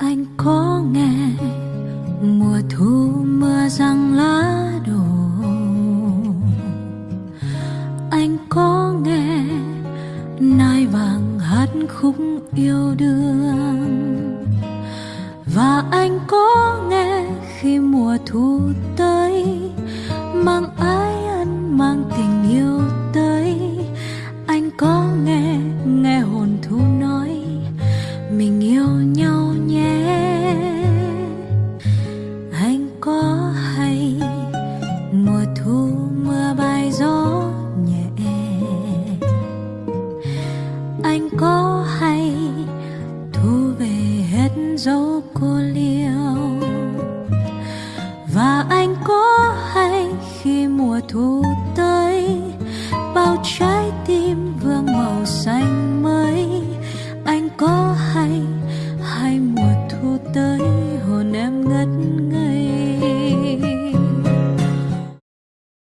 anh có nghe mùa thu mưa răng lá đổ. Anh có nghe nai vàng hát khúc yêu đương. Và anh có nghe khi mùa thu tới, mang ái ân, mang tình yêu tới. Anh có nghe nghe hồn thu nói, mình yêu nhau. Gió nhẹ. Anh có hay thu về hết dấu cô liêu? Và anh có hay khi mùa thu tới, bao trái tim vương màu xanh mới? Anh có hay hay mùa thu tới?